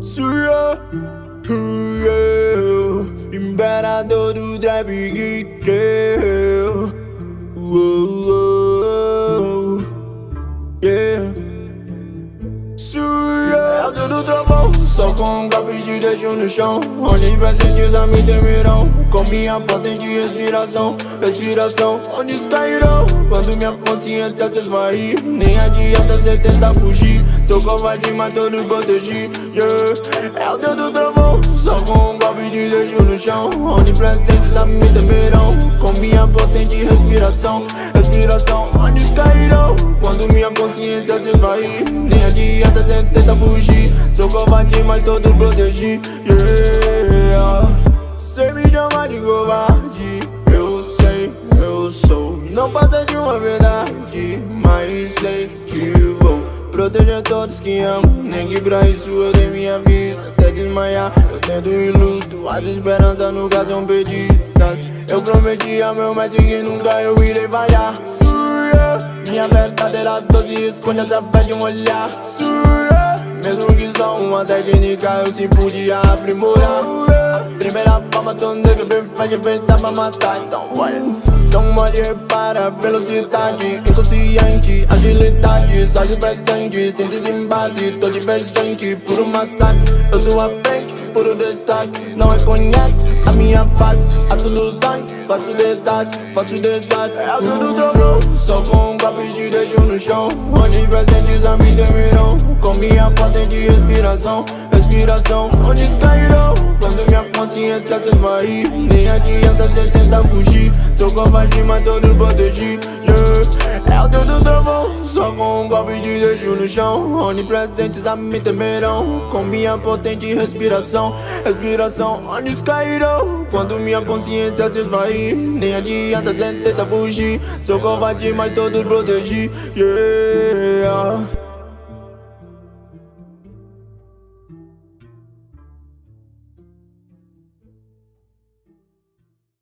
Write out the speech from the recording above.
Surya, yeah, imperador do trap geek, yeah. Surya, é o do trovão, só com um golpe de deixo no chão. Onipresentes a me temerão, com minha potente respiração, respiração. Onde cairão quando minha consciência se esvair? Nem adianta cê tentar fugir. Sou covarde, mas todos protegi yeah. É o dedo do trovão. Só com um golpe de deixo no chão. Onde presentes a me temerão. Com minha potente respiração. Respiração, onde cairão? Quando minha consciência se esvair Nem adianta cê tentar fugir. Sou covarde, mas todos protegi yeah. Cê me chama de covarde. Eu sei, eu sou Não passa de uma verdade Mas sei que Proteger todos que amo. Nem que pra isso eu dei minha vida Até desmaiar. Eu tento ir luto As esperanças nunca são perdidas. Eu prometi ao meu mestre que nunca eu irei falhar. Surya Minha verdadeira doce esconde através de um olhar. Surya Mesmo que só uma técnica eu se podia aprimorar. Primeira forma tão negra bem faz feita pra matar. Então olha Então olha e repara Velocidade inconsciente Agilidade Só de presente Síntese em base Tô divergente Puro massacre. Eu tô à frente Puro destaque Não reconhece a minha face. A tudo sangue Faço desastre Faço desastre. É tudo drogou Só com um golpe de deixo no chão. Onde presentes a me temerão Com minha potente respiração Respiração Onde cairão Quando minha consciência se esvair Nem adianta cê tentar fugir. Sou covarde, mas todos protegi yeah. É o dedo do trovão. Só com um golpe de deixo no chão. Onipresentes a me temerão. Com minha potente respiração. Respiração, onde cairão Quando minha consciência se esvair Nem adianta cê tentar fugir. Sou covarde, mas todos protegi yeah.